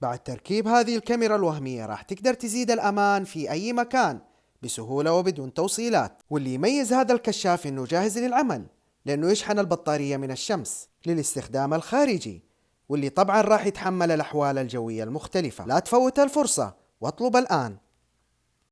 بعد تركيب هذه الكاميرا الوهمية راح تقدر تزيد الأمان في أي مكان بسهولة وبدون توصيلات. واللي يميز هذا الكشاف إنه جاهز للعمل لأنه يشحن البطارية من الشمس للاستخدام الخارجي واللي طبعا راح يتحمل الأحوال الجوية المختلفة. لا تفوت الفرصة واطلب الآن.